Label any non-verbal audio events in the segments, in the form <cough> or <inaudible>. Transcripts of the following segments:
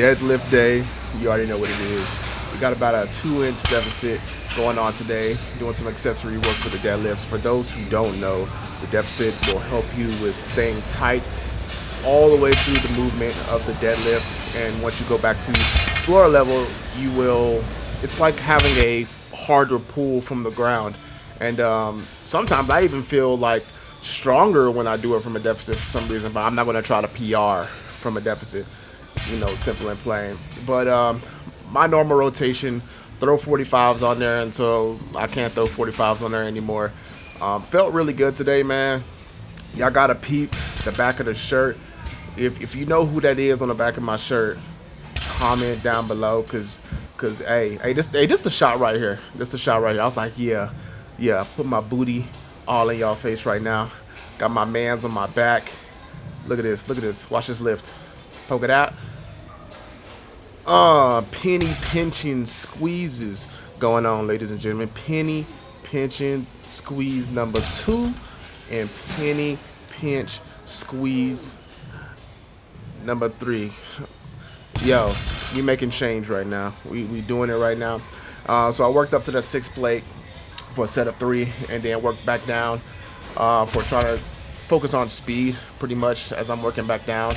deadlift day. You already know what it is. We got about a two inch deficit going on today, doing some accessory work for the deadlifts. For those who don't know, the deficit will help you with staying tight all the way through the movement of the deadlift. And once you go back to floor level, you will, it's like having a harder pull from the ground. And um, sometimes I even feel like stronger when I do it from a deficit for some reason, but I'm not going to try to PR from a deficit you know, simple and plain. But um, my normal rotation, throw 45s on there until I can't throw 45s on there anymore. Um, felt really good today, man. Y'all got to peep the back of the shirt. If, if you know who that is on the back of my shirt, comment down below, cause, cause hey, hey, this, hey, this the shot right here. This the shot right here. I was like, yeah, yeah, put my booty all in y'all face right now. Got my man's on my back. Look at this, look at this. Watch this lift. Poke it out. Uh, penny pinching squeezes going on, ladies and gentlemen. Penny pinching squeeze number two and penny pinch squeeze number three. Yo, we making change right now. We, we doing it right now. Uh, so I worked up to the six plate for a set of three and then worked back down uh, for trying to focus on speed pretty much as I'm working back down.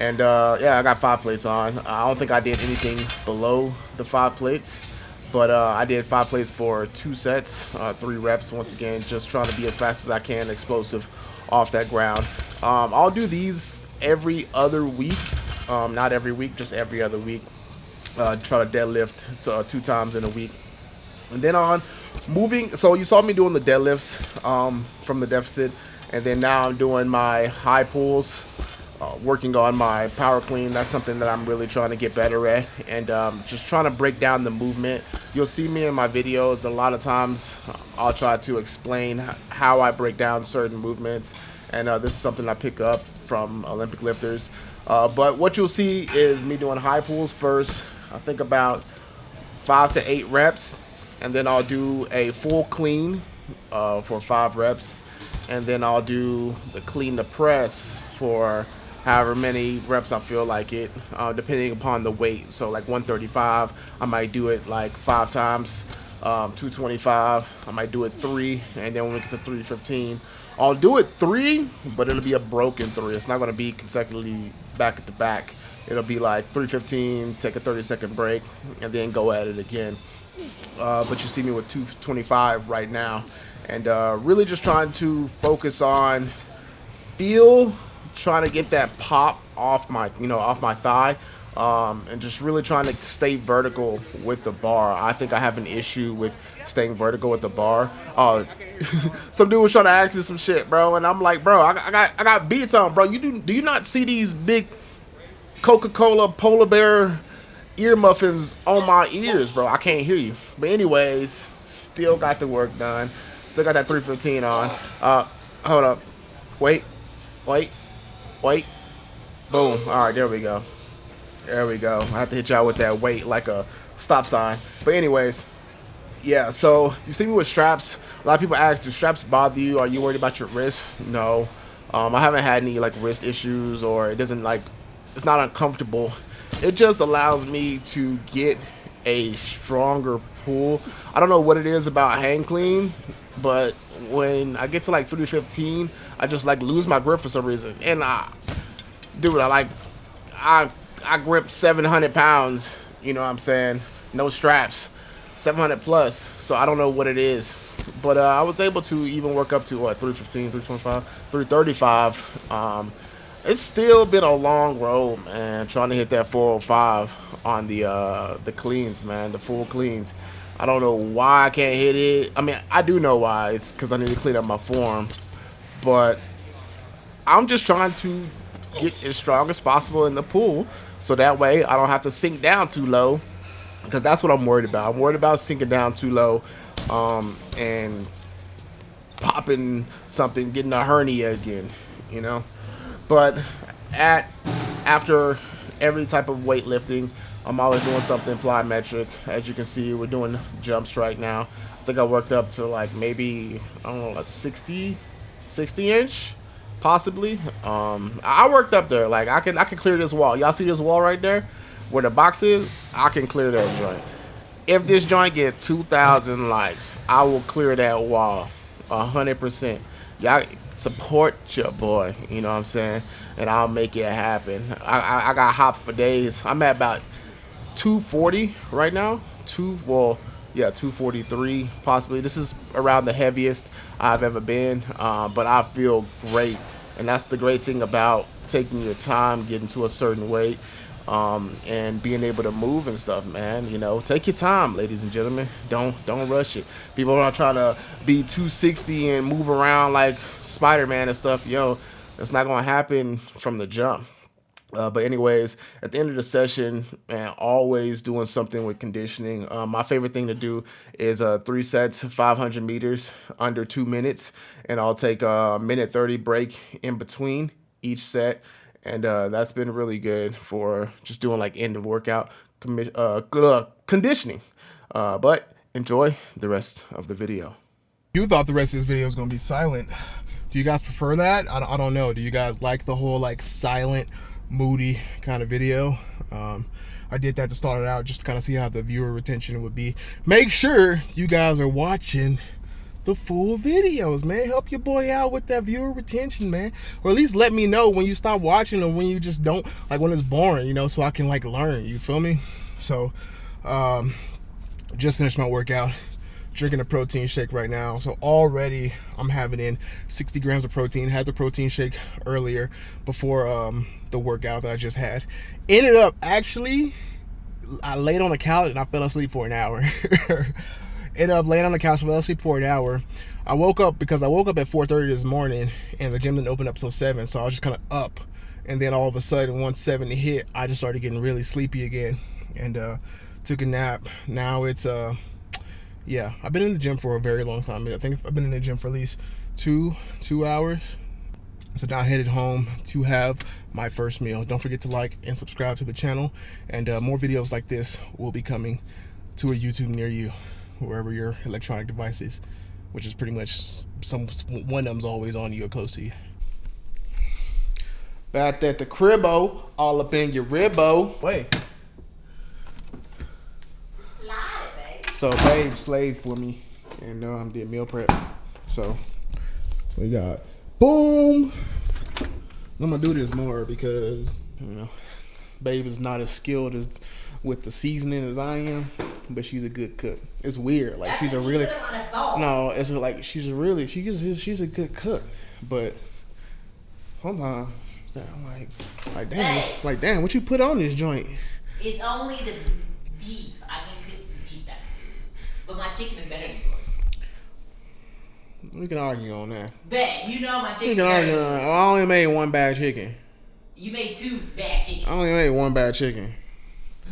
And uh, yeah, I got five plates on. I don't think I did anything below the five plates, but uh, I did five plates for two sets, uh, three reps. Once again, just trying to be as fast as I can, explosive off that ground. Um, I'll do these every other week, um, not every week, just every other week. Uh, try to deadlift to, uh, two times in a week. And then on moving, so you saw me doing the deadlifts um, from the deficit, and then now I'm doing my high pulls uh, working on my power clean. That's something that I'm really trying to get better at and um, just trying to break down the movement. You'll see me in my videos. A lot of times I'll try to explain how I break down certain movements and uh, this is something I pick up from Olympic lifters. Uh, but what you'll see is me doing high pulls first. I think about five to eight reps and then I'll do a full clean uh, for five reps and then I'll do the clean to press for however many reps I feel like it, uh, depending upon the weight. So like 135, I might do it like five times. Um, 225, I might do it three, and then when we get to 315, I'll do it three, but it'll be a broken three. It's not going to be consecutively back at the back. It'll be like 315, take a 30 second break, and then go at it again. Uh, but you see me with 225 right now, and uh, really just trying to focus on feel trying to get that pop off my, you know, off my thigh. Um, and just really trying to stay vertical with the bar. I think I have an issue with staying vertical with the bar. Uh, <laughs> some dude was trying to ask me some shit, bro, and I'm like, bro, I, I got I got beats on, bro. You do do you not see these big Coca-Cola polar bear ear muffins on my ears, bro? I can't hear you. But anyways, still got the work done. Still got that 315 on. Uh, hold up, wait, wait. Wait. Boom. All right, there we go. There we go. I have to hit y'all with that weight like a stop sign. But anyways, yeah, so you see me with straps. A lot of people ask, do straps bother you? Are you worried about your wrist? No. Um, I haven't had any like wrist issues or it doesn't like, it's not uncomfortable. It just allows me to get a stronger pull. I don't know what it is about hand clean, but when I get to like 315, I just like lose my grip for some reason. And I, dude, I like, I, I grip 700 pounds, you know what I'm saying? No straps, 700 plus. So I don't know what it is. but uh, I was able to even work up to what 315, 325, 335. Um, it's still been a long road, man. Trying to hit that 405 on the uh, the cleans, man, the full cleans. I don't know why I can't hit it. I mean, I do know why. It's because I need to clean up my form, but I'm just trying to get as strong as possible in the pool, so that way I don't have to sink down too low. Because that's what I'm worried about. I'm worried about sinking down too low, um, and popping something, getting a hernia again. You know. But at after every type of weightlifting, I'm always doing something plyometric. As you can see, we're doing jumps right now. I think I worked up to like maybe, I don't know, a 60, 60 inch, possibly. Um, I worked up there. Like I can, I can clear this wall. Y'all see this wall right there, where the box is? I can clear that joint. If this joint get 2,000 likes, I will clear that wall, 100%. Y'all, support your boy. You know what I'm saying? And I'll make it happen. I, I, I got hops for days. I'm at about 240 right now. Two well, yeah, 243 possibly. This is around the heaviest I've ever been, uh, but I feel great. And that's the great thing about taking your time, getting to a certain weight um, and being able to move and stuff, man. You know, take your time, ladies and gentlemen. Don't don't rush it. People are trying to be 260 and move around like Spider-Man and stuff. Yo, it's not gonna happen from the jump. Uh, but anyways, at the end of the session, man, always doing something with conditioning. Um, my favorite thing to do is uh, three sets, 500 meters under two minutes, and I'll take a minute 30 break in between each set and uh, that's been really good for just doing like end of workout uh, conditioning. Uh, but enjoy the rest of the video. You thought the rest of this video was gonna be silent. Do you guys prefer that? I, I don't know. Do you guys like the whole like silent, moody kind of video? Um, I did that to start it out just to kind of see how the viewer retention would be. Make sure you guys are watching the full videos, man. Help your boy out with that viewer retention, man. Or at least let me know when you stop watching or when you just don't, like when it's boring, you know, so I can like learn, you feel me? So, um, just finished my workout, drinking a protein shake right now. So already I'm having in 60 grams of protein. Had the protein shake earlier before um, the workout that I just had. Ended up actually, I laid on the couch and I fell asleep for an hour. <laughs> ended up laying on the couch, fell asleep for an hour. I woke up because I woke up at 4.30 this morning and the gym didn't open up till 7, so I was just kind of up. And then all of a sudden, once 7 hit, I just started getting really sleepy again and uh, took a nap. Now it's, uh, yeah, I've been in the gym for a very long time. I think I've been in the gym for at least two, two hours. So now I headed home to have my first meal. Don't forget to like and subscribe to the channel. And uh, more videos like this will be coming to a YouTube near you wherever your electronic device is, which is pretty much some one of them's always on you or close to you. Back at the cribbo, all up in your ribbo. Wait. So babe slaved for me, and uh, I'm doing meal prep. So we got boom. I'm gonna do this more because you know, babe is not as skilled as with the seasoning as I am but she's a good cook. It's weird. Like she's a really no. It's like she's a really she's she's a good cook, but sometimes I'm like like damn hey. like damn what you put on this joint. It's only the beef. I can cook the beef better, but my chicken is better than yours. We can argue on that. Bet you know my chicken. We can argue. On, I only made one bad chicken. You made two bad chicken. I only made one bad chicken.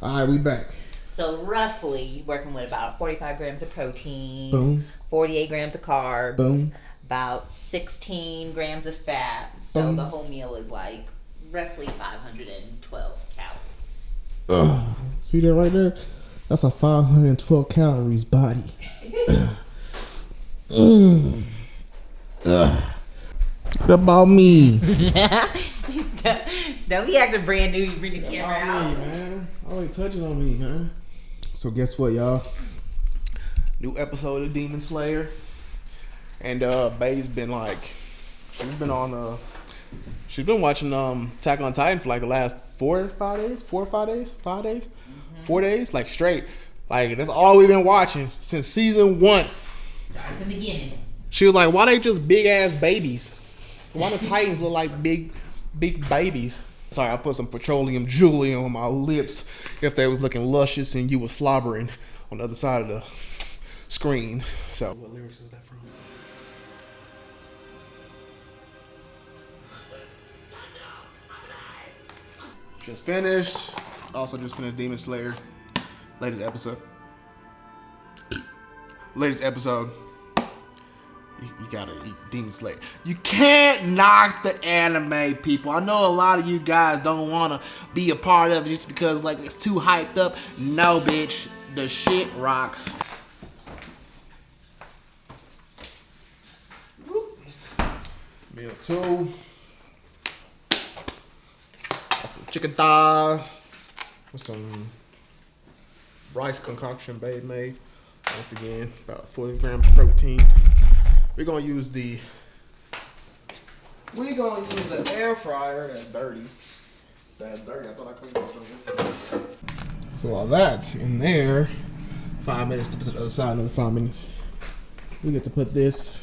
All right, we back. So roughly, you're working with about 45 grams of protein, Boom. 48 grams of carbs, Boom. about 16 grams of fat. So Boom. the whole meal is like roughly 512 calories. Ugh. <sighs> See that right there? That's a 512 calories body. <laughs> mm. What about me? <laughs> don't, be acting brand new. You bring the camera out. Me, man. Always touching on me, man. So guess what, y'all? New episode of Demon Slayer. And uh Bay's been like she's been on uh she's been watching um Attack on Titan for like the last four five days, four or five days, five days, mm-hmm. four days, like straight. Like that's all we've been watching since season one. Right from the beginning. She was like, "Why they just big ass babies? Why the Titans look like big, big babies?" Sorry, I put some petroleum jelly on my lips. If they was looking luscious and you were slobbering on the other side of the screen. So, what lyrics is that from? Just finished. Also, just finished Demon Slayer. Latest episode. Latest episode. You, gotta eat Demon Slayer. You can't knock the anime, people. I know a lot of you guys don't wanna be a part of it just because like it's too hyped up. No, bitch. The shit rocks. Meal two. Got some chicken thighs with some rice concoction babe made. Once again, about 40 grams of protein. We're gonna use the we're gonna use the air fryer that's dirty. That's dirty. I thought I couldn't go So while that's in there, five minutes to put to the other side, another five minutes. We get to put this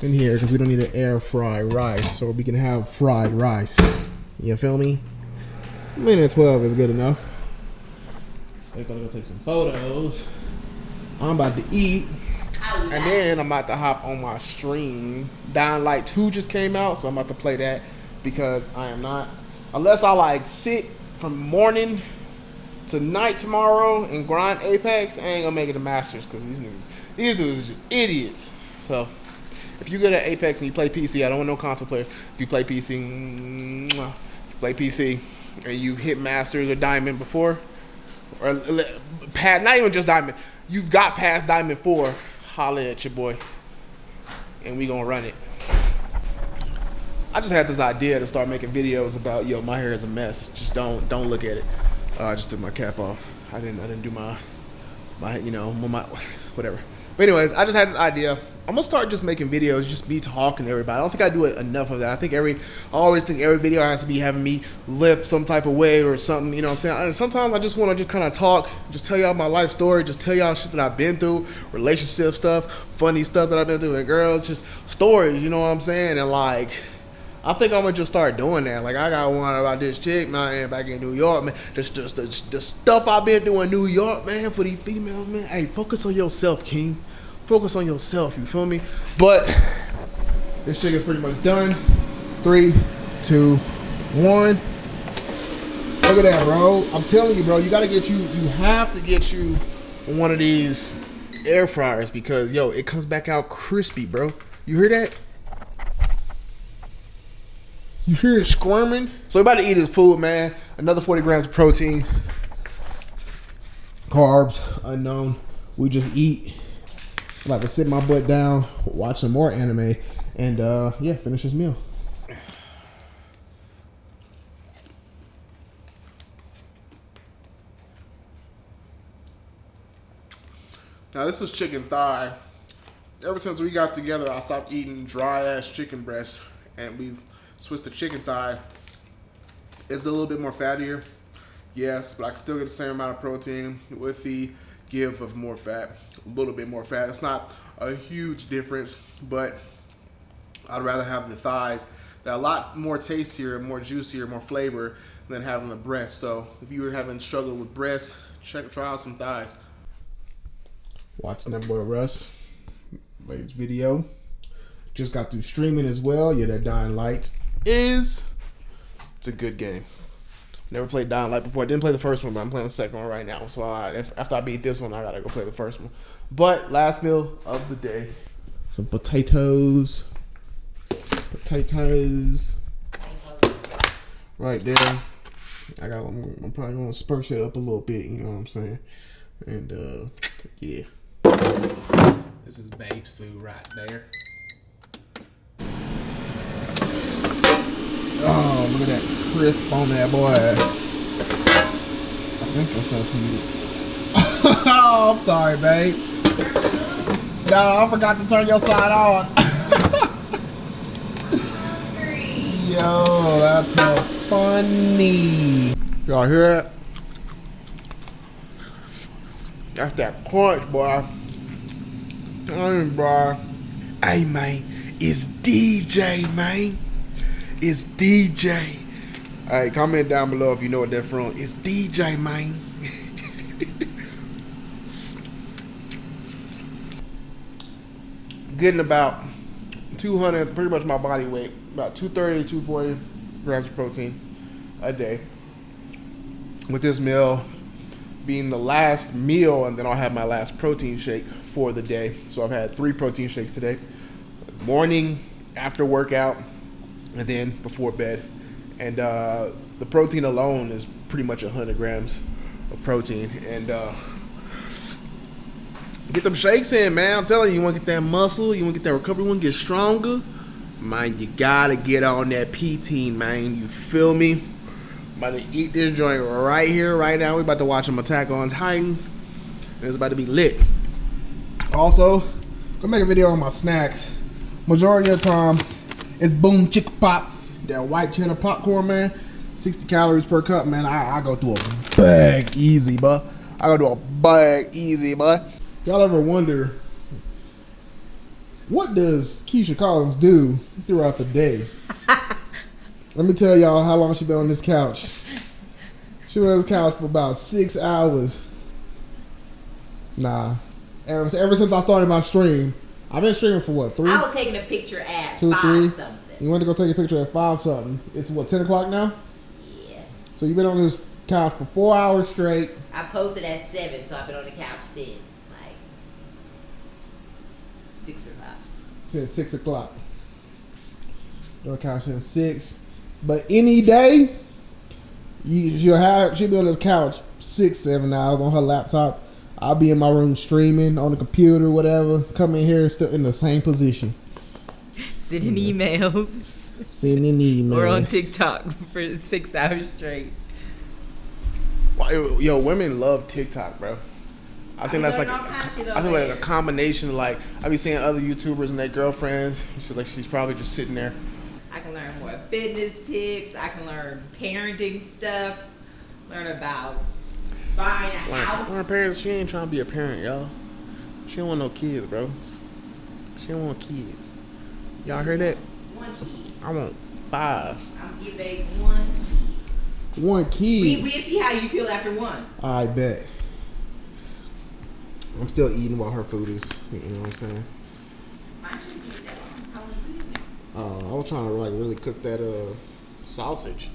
in here because we don't need to air fry rice, so we can have fried rice. You feel me? Minute 12 is good enough. We're gonna go take some photos. I'm about to eat. And then I'm about to hop on my stream. Dying Light 2 just came out, so I'm about to play that because I am not, unless I like sit from morning to night tomorrow and grind Apex, I ain't gonna make it to Masters because these niggas, these dudes are just idiots. So if you go to Apex and you play PC, I don't want no console players. If you play PC, if you play PC and you hit Masters or Diamond before, or past, not even just Diamond, you've got past Diamond 4, holla at your boy, and we gonna run it. I just had this idea to start making videos about yo, my hair is a mess. Just don't don't look at it. Uh, I just took my cap off. I didn't I didn't do my my you know my whatever. But anyways, I just had this idea. I'm gonna start just making videos, just me talking to everybody. I don't think I do enough of that. I think every, I always think every video has to be having me lift some type of weight or something. You know what I'm saying? And sometimes I just want to just kind of talk, just tell y'all my life story, just tell y'all shit that I've been through, relationship stuff, funny stuff that I've been through with girls, just stories. You know what I'm saying? And like, I think I'm gonna just start doing that. Like I got one about this chick, man, back in New York, man. Just, just the, the stuff I've been doing in New York, man, for these females, man. Hey, focus on yourself, King. Focus on yourself. You feel me? But this chick is pretty much done. Three, two, one. Look at that, bro. I'm telling you, bro. You gotta get you. You have to get you one of these air fryers because yo, it comes back out crispy, bro. You hear that? You hear it squirming? So about to eat his food, man. Another 40 grams of protein. Carbs, unknown. We just eat. About to sit my butt down, watch some more anime, and uh, yeah, finish this meal. Now this is chicken thigh. Ever since we got together, I stopped eating dry ass chicken breast, and we've switched to chicken thigh. It's a little bit more fattier, yes, but I still get the same amount of protein with the give of more fat, a little bit more fat. It's not a huge difference, but I'd rather have the thighs. They're a lot more tastier, more juicier, more flavor than having the breast. So if you were having struggle with breast, check try out some thighs. Watching that boy Russ, latest video. Just got through streaming as well. Yeah, that Dying Light is it's a good game. Never played Dying Light before. I didn't play the first one, but I'm playing the second one right now. So I, if, after I beat this one, I gotta go play the first one. But last meal of the day, some potatoes, potatoes, right there. I got. I'm, I'm probably gonna spurse it up a little bit. You know what I'm saying? And uh, yeah. This is Babe's food right there. Oh, look at that crisp on that boy. I think that's not heated. oh, I'm sorry, babe. No, I forgot to turn your side on. <laughs> Yo, that's so funny. Y'all hear that? That's that punch, boy. Hey, bro. Hey, man. It's DJ, man. It's DJ. Hey, comment down below if you know what they're from. It's DJ, man. <laughs> Getting about 200, pretty much my body weight, about 230 240 grams of protein a day. With this meal being the last meal, and then I'll have my last protein shake for the day. So I've had three protein shakes today morning, after workout, and then before bed. And uh, the protein alone is pretty much 100 grams of protein. And uh, get them shakes in, man. I'm telling you, you want to get that muscle, you want to get that recovery, you want to get stronger. Man, you gotta get on that P-Team, man. You feel me? About to eat this joint right here, right now. We about to watch them attack on Titans. And it's about to be lit. Also, gonna make a video on my snacks. Majority of the time, it's Boom Chicka Pop. That white cheddar popcorn, man. 60 calories per cup, man. I, I go through a bag easy, but I go through a bag easy, but y'all ever wonder what does Keisha Collins do throughout the day? <laughs> Let me tell y'all how long she been on this couch. She been on this couch for about six hours. Nah. Ever, ever since I started my stream, I've been streaming for what, three? I was taking a picture at Two, five three. something. You went to go take a picture at five something. It's what, 10 o'clock now? Yeah. So you've been on this couch for four hours straight. I posted at seven, so I've been on the couch since like six o'clock. since six o'clock. On the couch since six. But any day, you she'll have she'll be on this couch six, seven hours on her laptop. I'll be in my room streaming on the computer, whatever. Come in here still in the same position. Sending emails Sending emails. <laughs> email. or on TikTok for six hours straight. Why- Yo, women love TikTok, bro. I think I that's like learned a, all of shit I on think like a there. combination. Like I be seeing other YouTubers and their girlfriends. She's like she's probably just sitting there. I can learn more fitness tips. I can learn parenting stuff. Learn about buying a Like, house. her parents, she ain't trying to be a parent, y'all. She don't want no kids, bro. She don't want kids. Y'all heard that? One kid. I want five. I'm give baby one. One We key. we see how you feel after one. I bet. I'm still eating while her food is. You know what I'm saying? Mine shouldn't take that long. How long you eating it? Uh, I was trying to like really cook that uh sausage.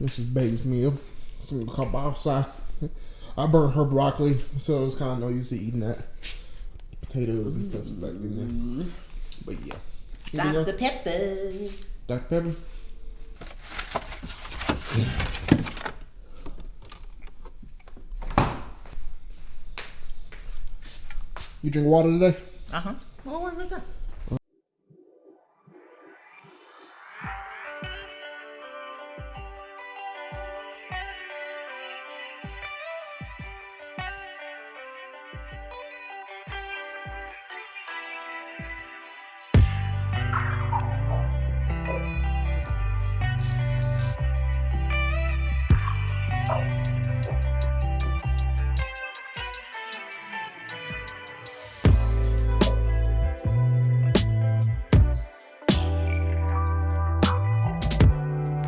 This is baby's meal. Some kielbasa. I burnt her broccoli, so it's kind of no use to eating that. Potatoes and stuff back in there. But yeah. Anything else? Dr. Pepper. Dr. Pepper. You drink water today? Uh huh. Well, where we go?